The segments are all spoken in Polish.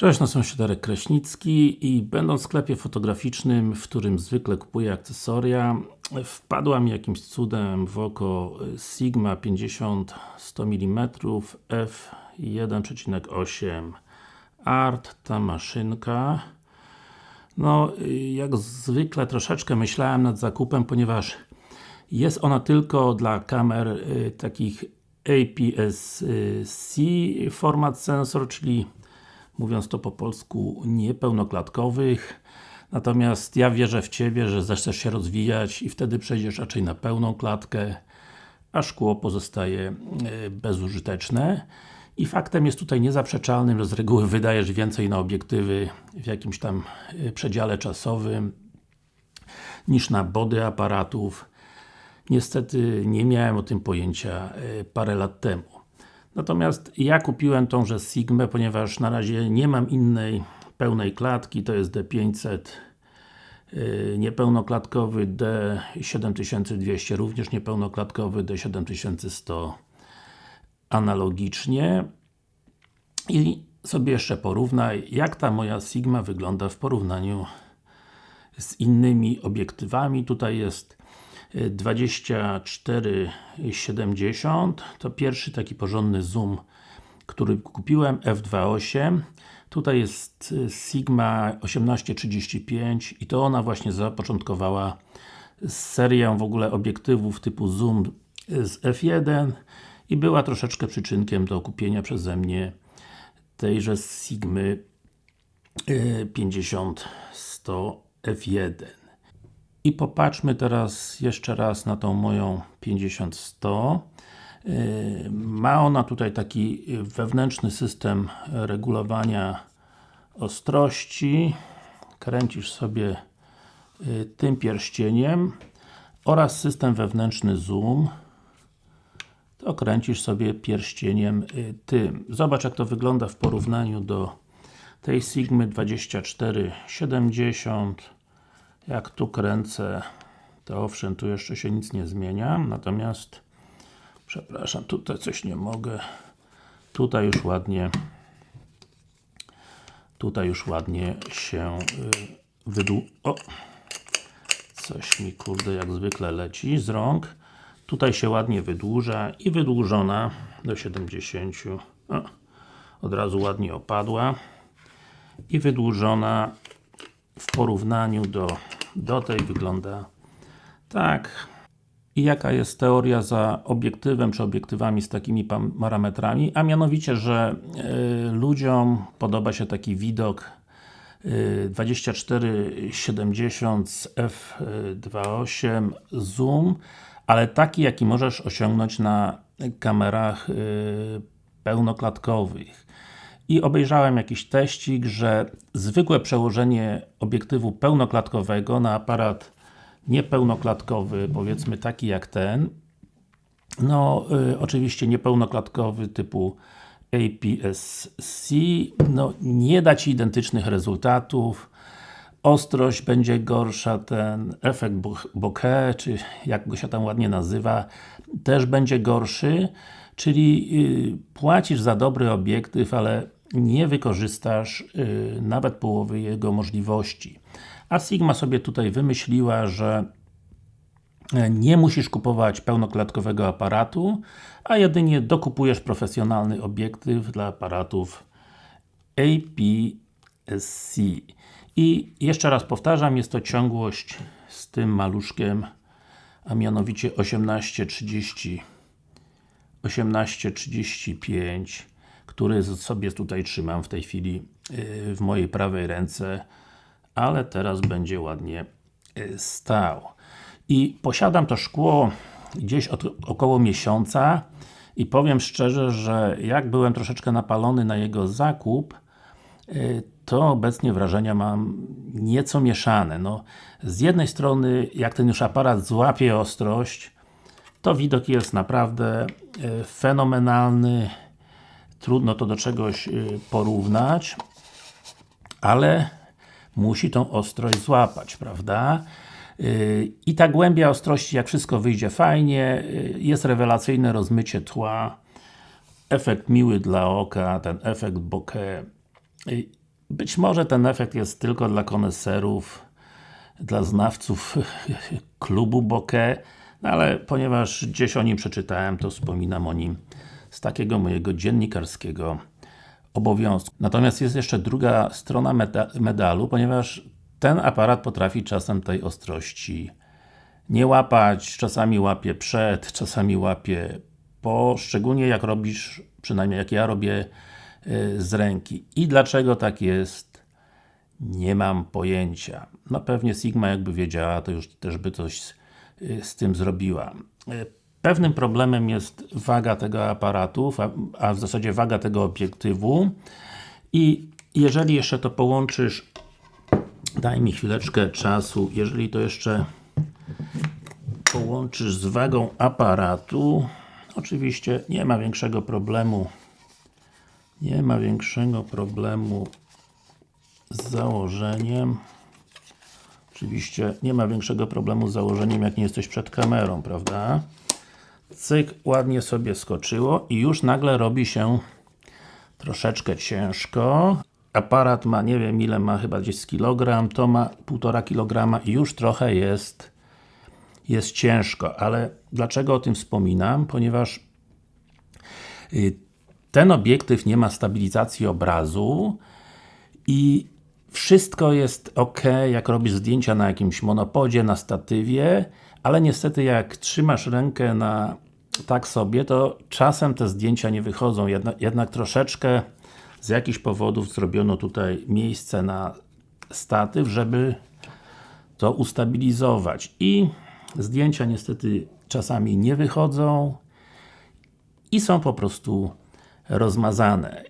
Cześć, nazywam się Darek Kraśnicki i będąc w sklepie fotograficznym, w którym zwykle kupuję akcesoria, wpadła mi jakimś cudem w oko Sigma 50 100 mm f1.8 Art, ta maszynka. No, jak zwykle troszeczkę myślałem nad zakupem, ponieważ jest ona tylko dla kamer y, takich APS-C format sensor, czyli mówiąc to po polsku, niepełnoklatkowych. Natomiast ja wierzę w Ciebie, że zechcesz się rozwijać i wtedy przejdziesz raczej na pełną klatkę, a szkło pozostaje e, bezużyteczne. I faktem jest tutaj niezaprzeczalnym, że z reguły wydajesz więcej na obiektywy w jakimś tam e, przedziale czasowym niż na body aparatów. Niestety nie miałem o tym pojęcia e, parę lat temu. Natomiast ja kupiłem tąże Sigmę, ponieważ na razie nie mam innej pełnej klatki, to jest D500 yy, niepełnoklatkowy D7200 również niepełnoklatkowy D7100 analogicznie. I sobie jeszcze porównaj, jak ta moja Sigma wygląda w porównaniu z innymi obiektywami. Tutaj jest 2470 to pierwszy taki porządny zoom który kupiłem, f2.8 tutaj jest y, Sigma 1835 i to ona właśnie zapoczątkowała serię w ogóle obiektywów typu zoom z f1 i była troszeczkę przyczynkiem do kupienia przeze mnie tejże Sigmy 50-100 y, f1 i popatrzmy teraz jeszcze raz na tą moją 50-100 yy, ma ona tutaj taki wewnętrzny system regulowania ostrości. Kręcisz sobie yy, tym pierścieniem oraz system wewnętrzny zoom. To kręcisz sobie pierścieniem yy, tym. Zobacz jak to wygląda w porównaniu do tej Sigmy 2470 jak tu kręcę, to owszem, tu jeszcze się nic nie zmienia, natomiast przepraszam, tutaj coś nie mogę tutaj już ładnie tutaj już ładnie się y, wydłu... O! Coś mi kurde jak zwykle leci z rąk. Tutaj się ładnie wydłuża i wydłużona do 70. O, od razu ładnie opadła. I wydłużona w porównaniu do do tej wygląda tak. I jaka jest teoria za obiektywem, czy obiektywami z takimi parametrami? A mianowicie, że y, ludziom podoba się taki widok y, 2470 z f2.8 zoom, ale taki, jaki możesz osiągnąć na kamerach y, pełnoklatkowych i obejrzałem jakiś teścik, że zwykłe przełożenie obiektywu pełnoklatkowego na aparat niepełnoklatkowy, powiedzmy taki jak ten no, y, oczywiście niepełnoklatkowy typu APS-C no, nie da Ci identycznych rezultatów. Ostrość będzie gorsza, ten efekt bokeh, czy jak go się tam ładnie nazywa, też będzie gorszy, czyli yy, płacisz za dobry obiektyw, ale nie wykorzystasz yy, nawet połowy jego możliwości. A Sigma sobie tutaj wymyśliła, że e, nie musisz kupować pełnoklatkowego aparatu, a jedynie dokupujesz profesjonalny obiektyw dla aparatów APS-C. I jeszcze raz powtarzam, jest to ciągłość z tym maluszkiem, a mianowicie 1830 1835 który sobie tutaj trzymam w tej chwili y, w mojej prawej ręce ale teraz będzie ładnie y, stał. I posiadam to szkło gdzieś od około miesiąca i powiem szczerze, że jak byłem troszeczkę napalony na jego zakup y, to obecnie wrażenia mam nieco mieszane. No, z jednej strony, jak ten już aparat złapie ostrość, to widok jest naprawdę fenomenalny, trudno to do czegoś porównać, ale musi tą ostrość złapać, prawda? Y, I ta głębia ostrości, jak wszystko wyjdzie fajnie, y, jest rewelacyjne rozmycie tła, efekt miły dla oka, ten efekt bokeh. Y, być może ten efekt jest tylko dla koneserów, dla znawców klubu bokeh, no ale ponieważ gdzieś o nim przeczytałem, to wspominam o nim z takiego mojego dziennikarskiego obowiązku. Natomiast jest jeszcze druga strona meda medalu, ponieważ ten aparat potrafi czasem tej ostrości nie łapać, czasami łapie przed, czasami łapie po, szczególnie jak robisz, przynajmniej jak ja robię yy, z ręki. I dlaczego tak jest? Nie mam pojęcia. No pewnie Sigma jakby wiedziała, to już też by coś z, yy, z tym zrobiła. Pewnym problemem jest waga tego aparatu, a w zasadzie waga tego obiektywu i jeżeli jeszcze to połączysz daj mi chwileczkę czasu, jeżeli to jeszcze połączysz z wagą aparatu oczywiście nie ma większego problemu nie ma większego problemu z założeniem oczywiście nie ma większego problemu z założeniem jak nie jesteś przed kamerą, prawda? Cyk, ładnie sobie skoczyło i już nagle robi się troszeczkę ciężko aparat ma, nie wiem ile ma, chyba gdzieś kilogram, to ma 1,5 kg i już trochę jest jest ciężko, ale dlaczego o tym wspominam? Ponieważ y, ten obiektyw nie ma stabilizacji obrazu i wszystko jest ok, jak robisz zdjęcia na jakimś monopodzie, na statywie, ale niestety jak trzymasz rękę na tak sobie, to czasem te zdjęcia nie wychodzą, jednak, jednak troszeczkę z jakichś powodów zrobiono tutaj miejsce na statyw, żeby to ustabilizować i zdjęcia niestety czasami nie wychodzą i są po prostu rozmazane.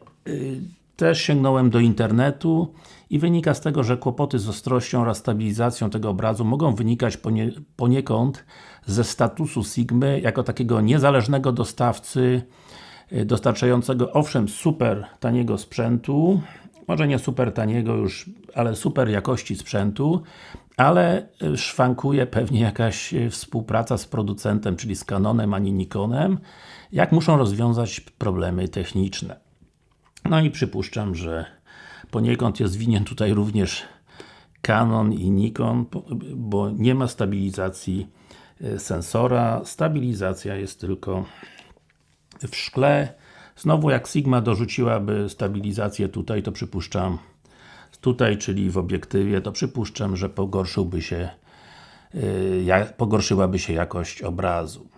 Też sięgnąłem do internetu i wynika z tego, że kłopoty z ostrością oraz stabilizacją tego obrazu mogą wynikać ponie, poniekąd ze statusu Sigmy jako takiego niezależnego dostawcy y, dostarczającego owszem super taniego sprzętu może nie super taniego już, ale super jakości sprzętu ale y, szwankuje pewnie jakaś y, współpraca z producentem, czyli z Canonem, ani Nikonem, jak muszą rozwiązać problemy techniczne. No i przypuszczam, że poniekąd jest winien tutaj również Canon i Nikon, bo nie ma stabilizacji y, sensora, stabilizacja jest tylko w szkle. Znowu jak Sigma dorzuciłaby stabilizację tutaj, to przypuszczam tutaj, czyli w obiektywie, to przypuszczam, że pogorszyłby się yy, pogorszyłaby się jakość obrazu.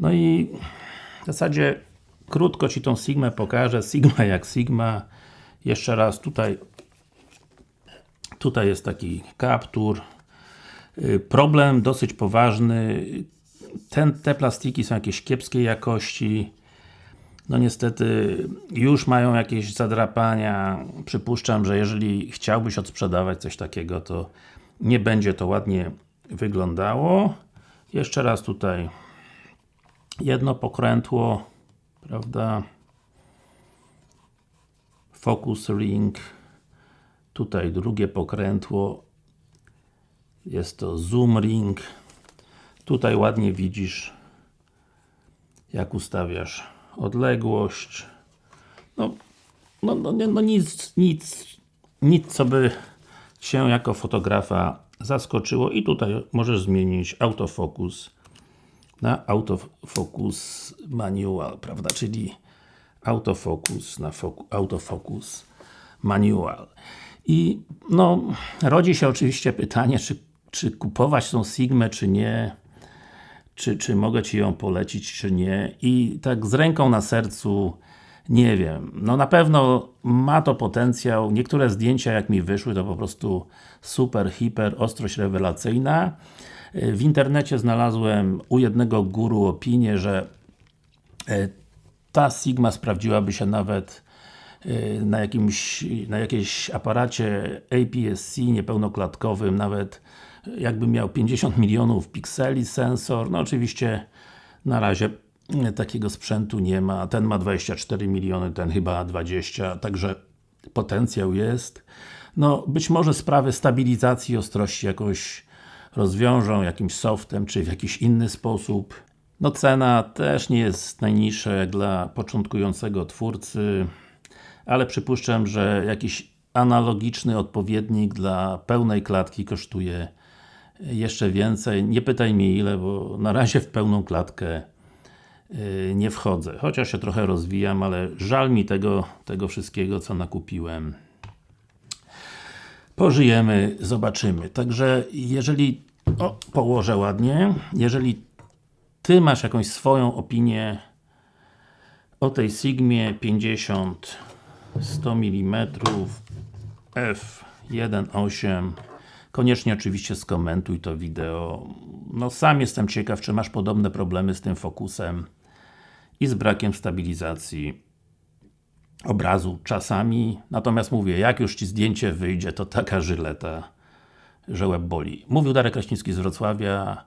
No i w zasadzie krótko Ci tą Sigmę pokażę, Sigma jak Sigma. Jeszcze raz tutaj tutaj jest taki kaptur. Yy, problem dosyć poważny. Ten, te plastiki są jakieś kiepskiej jakości. No niestety już mają jakieś zadrapania. Przypuszczam, że jeżeli chciałbyś odsprzedawać coś takiego, to nie będzie to ładnie wyglądało. Jeszcze raz tutaj jedno pokrętło, prawda? Focus ring. Tutaj drugie pokrętło. Jest to zoom ring. Tutaj ładnie widzisz jak ustawiasz odległość. No, no, no, no nic, nic, nic co by się jako fotografa zaskoczyło i tutaj możesz zmienić autofokus na autofocus manual, prawda, czyli autofocus na autofocus manual. I no, rodzi się oczywiście pytanie, czy, czy kupować tą Sigmę, czy nie czy, czy mogę Ci ją polecić, czy nie. I tak z ręką na sercu nie wiem, no na pewno ma to potencjał, niektóre zdjęcia jak mi wyszły to po prostu super, hiper, ostrość rewelacyjna w internecie znalazłem u jednego guru opinię, że e, ta Sigma sprawdziłaby się nawet e, na jakimś, na jakiejś aparacie APS-C niepełnoklatkowym, nawet jakby miał 50 milionów pikseli sensor, no oczywiście na razie takiego sprzętu nie ma, ten ma 24 miliony, ten chyba 20, także potencjał jest. No, być może sprawy stabilizacji ostrości jakoś rozwiążą jakimś softem, czy w jakiś inny sposób. No cena też nie jest najniższa jak dla początkującego twórcy, ale przypuszczam, że jakiś analogiczny odpowiednik dla pełnej klatki kosztuje jeszcze więcej. Nie pytaj mnie ile, bo na razie w pełną klatkę yy, nie wchodzę. Chociaż się trochę rozwijam, ale żal mi tego, tego wszystkiego, co nakupiłem. Pożyjemy, zobaczymy. Także jeżeli, o, położę ładnie, jeżeli Ty masz jakąś swoją opinię o tej Sigmie 50 100 mm f1.8 koniecznie oczywiście skomentuj to wideo. No sam jestem ciekaw, czy masz podobne problemy z tym fokusem i z brakiem stabilizacji obrazu czasami, natomiast mówię, jak już Ci zdjęcie wyjdzie, to taka żyleta, że łeb boli. Mówił Darek Kraśnicki z Wrocławia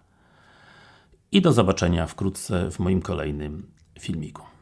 i do zobaczenia wkrótce w moim kolejnym filmiku.